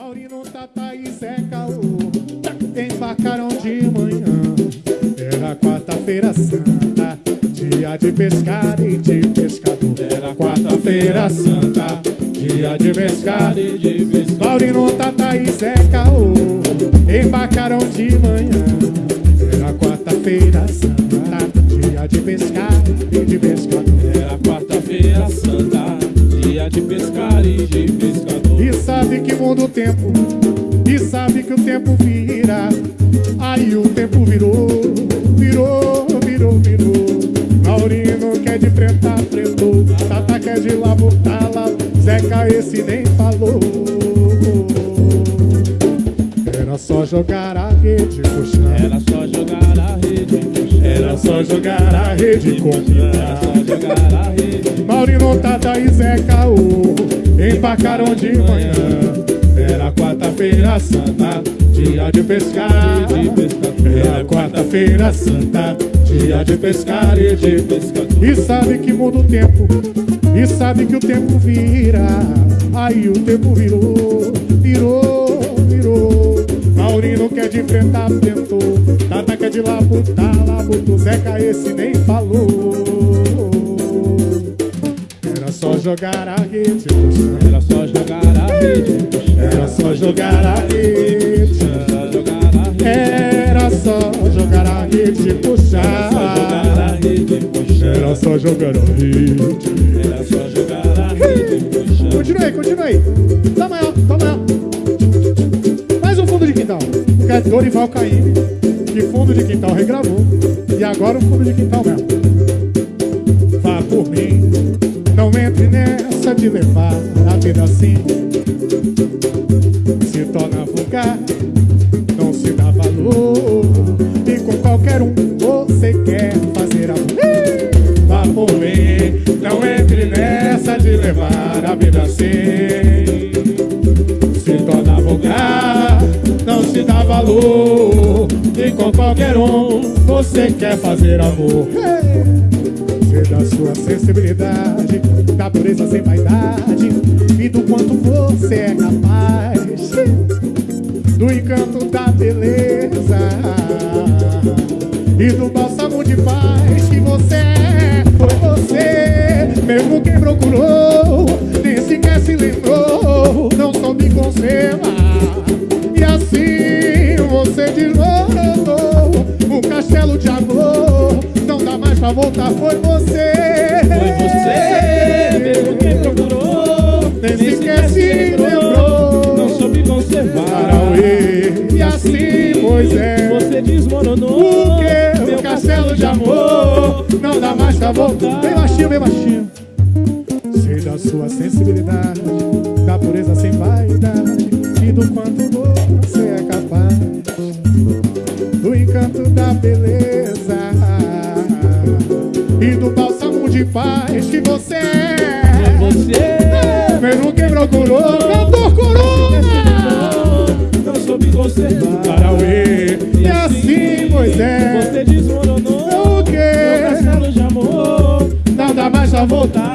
Maurino, Tata e Zé Caô embarcaram de manhã. Era quarta-feira santa, dia de pescar e de pescador. Era quarta-feira santa, dia de pescar e de pescador. Maurino, Tata e Zé Caô embarcaram de manhã. Tempo, e sabe que o tempo vira. Aí o tempo virou, virou, virou, virou. Maurino quer de preta, pretou. Tata quer de lavo, tala. Zeca esse nem falou. Era só jogar a rede, puxar. Era só jogar a rede, puxar. Era só jogar a rede, Era combinar. só jogar a rede. Maurino, Tata e Zé Caô embarcaram de manhã. Era quarta-feira santa, dia de pescar De pescador. Era quarta-feira santa, dia de pescar e de pescador. E sabe que muda o tempo, e sabe que o tempo vira. Aí o tempo virou, virou, virou. Maurino quer de enfrentar, tentou. Tata quer de labutar, labutou. Zeca esse nem falou. Era só jogar a rede. Era só jogar a rede. Era só jogar a rede. Era só jogar a rede. Era só jogar a rede, puxar. Era só jogar a rede. Era só jogar a rede, puxar. Continue aí, continue aí. Tá maior, tá maior. Mais um fundo de quintal. Que é Dorival Caymmi. Que fundo de quintal regravou. E agora o fundo de quintal mesmo. De levar a vida assim. Se torna vulgar. Não se dá valor. E com qualquer um você quer fazer amor. Mim. Não entre nessa de levar a vida assim. Se torna vulgar, não se dá valor. E com qualquer um você quer fazer amor. Da sua sensibilidade, da pureza sem vaidade e do quanto você é capaz. Do encanto da beleza e do bálsamo de paz que você é. Foi você, mesmo quem procurou, nem sequer se lembrou, não soube conservar. E assim você desmoronou um castelo de amor. Pra voltar, foi você. Foi você, mesmo quem procurou, Nem sequer se lembrou. não soube conservar. Parauê. E assim, pois é. Você desmoronou. O que? meu O castelo de amor não dá mais pra voltar. Bem baixinho, bem baixinho. Sei da sua sensibilidade, da pureza sem vaidade e do quanto você e do bálsamo de paz que você é. Você, Mesmo quem procurou, cantor Corona. não soube conservar. Parauê. E assim, pois é. Você desmoronou. O Meu quê? castelo de amor. Dá mais pra voltar.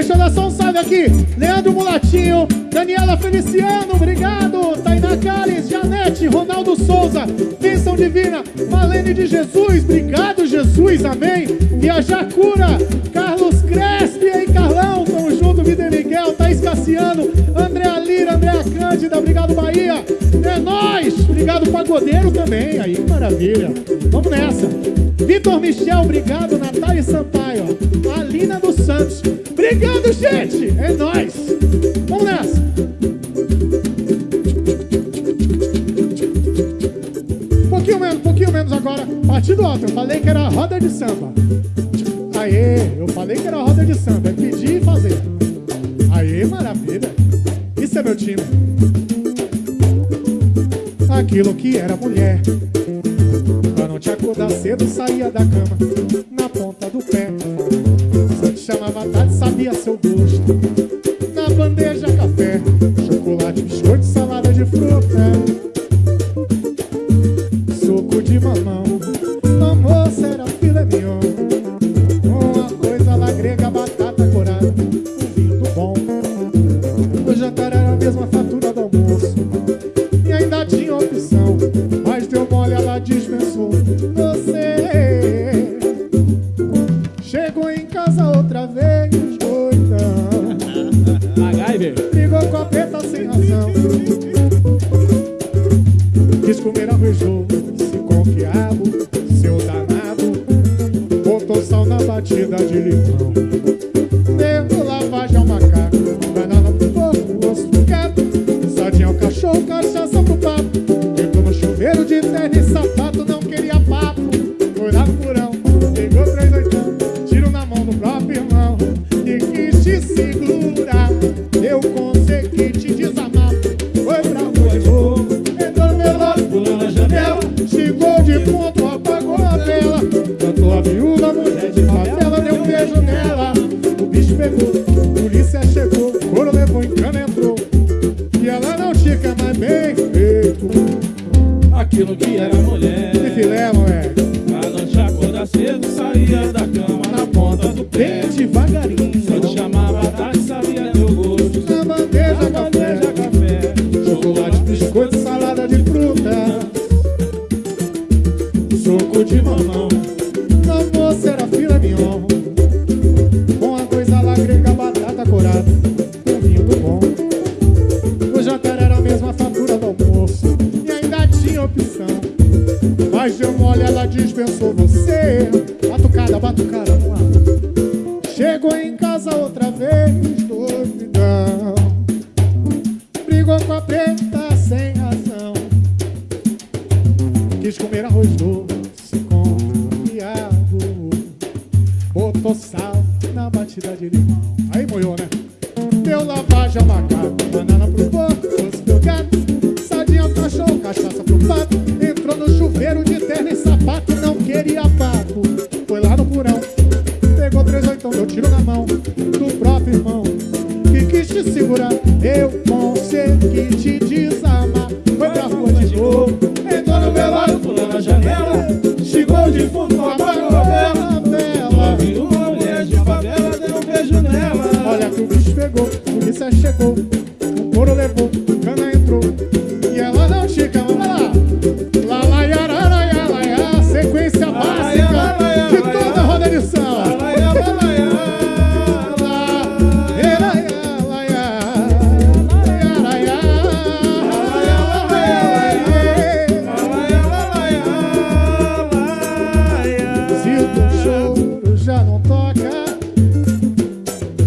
Deixa eu dar só um salve aqui. Leandro Mulatinho, Daniela Feliciano, obrigado. Tainá Cales, Janete, Ronaldo Souza, Bênção Divina, Malene de Jesus, obrigado, Jesus, amém. Viajar Cura, Carlos Crespi, aí, Carlão, tamo junto, Vida Miguel, Thaís Cassiano, Andréa Lira, Andréa Cândida, obrigado, Bahia. É nóis, obrigado, Pagodeiro também, aí, maravilha. Vamos nessa. Vitor Michel, obrigado. Natália Sampaio. Alina dos Santos. É nóis. Vamos nessa. Um pouquinho menos, um pouquinho menos agora. Parte sentido alto. Eu falei que era roda de samba. Aê, eu falei que era roda de samba. É pedir e fazer. Aê, maravilha. Isso é meu time. Aquilo que era mulher. Pra não te acordar cedo, saía da cama. Thank you. Botou sal na batida de limão. Deu lavagem ao macaco, bem feito. Aquilo que era mulher. Que filé, moleque. Pra não te acordar cedo, saía da cama na ponta do pé. Devagarinho. Só te chamava tarde, sabia teu gosto. Na bandeja, Na café. bandeja, café. Chocolate, biscoito, salada de fruta. Suco de mamão. Na moça era filé mignon. Ela dispensou você. Batucada, batucada no ar. Chegou em casa outra vez, doidão. Brigou com a preta sem razão. Quis comer arroz doce com quiabo. Botou sal na batida de limão. Aí moiou, né? Deu lavagem ao macaco. Banana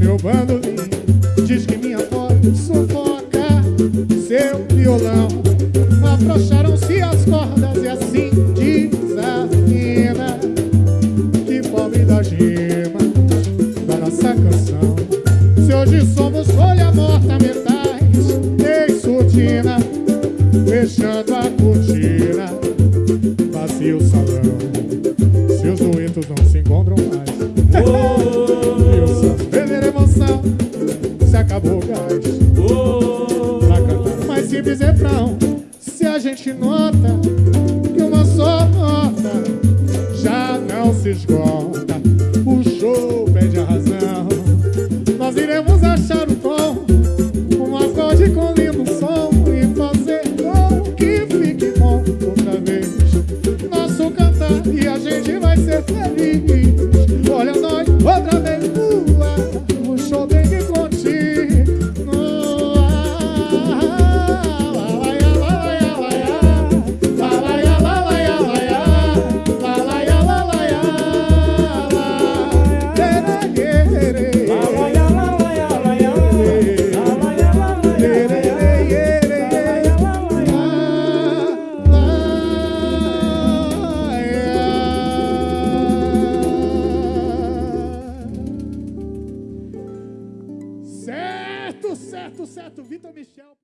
meu bandolim diz que minha voz sufoca seu violão. Afrouxaram-se as cordas e assim desafina. Que pobre da gema da nossa canção. Se hoje somos folha morta, metais, em surdina, fechando se esgota. O show pede a razão. Nós iremos achar o tom, um acorde com lindo som e fazer com que fique bom outra vez. Nosso cantar e a gente vai ser feliz.